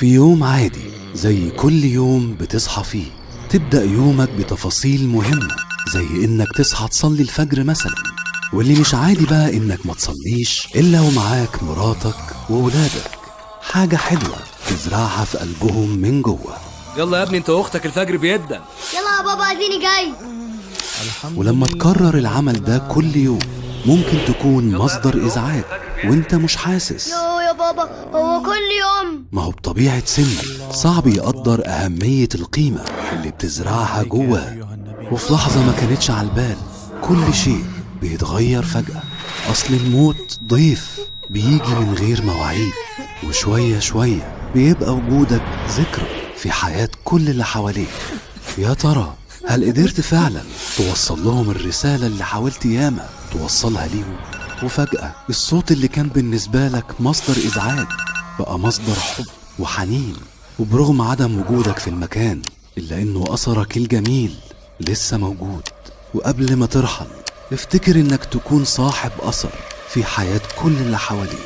في يوم عادي زي كل يوم بتصحى فيه. تبدأ يومك بتفاصيل مهمة زي إنك تصحى تصلي الفجر مثلا. واللي مش عادي بقى إنك ما تصليش إلا ومعاك مراتك وولادك. حاجة حلوة تزرعها في قلبهم من جوه. يلا يا ابني انت واختك الفجر بيدن يلا يا بابا اديني جاي. ولما تكرر العمل ده كل يوم ممكن تكون مصدر إزعاج وإنت مش حاسس. بابا هو كل يوم. ما هو بطبيعة سنك. صعب يقدر أهمية القيمة اللي بتزرعها جواه وفي لحظة ما كانتش على البال كل شيء بيتغير فجأة. أصل الموت ضيف بيجي من غير مواعيد. وشوية شوية بيبقى وجودك ذكرى في حياة كل اللي حواليك. يا ترى هل قدرت فعلا توصل لهم الرسالة اللي حاولت ياما توصلها ليهم؟ وفجأة الصوت اللي كان بالنسبة لك مصدر إزعاج بقى مصدر حب وحنين وبرغم عدم وجودك في المكان إلا إنه أثرك الجميل لسه موجود. وقبل ما ترحل افتكر إنك تكون صاحب أثر في حياة كل اللي حواليك.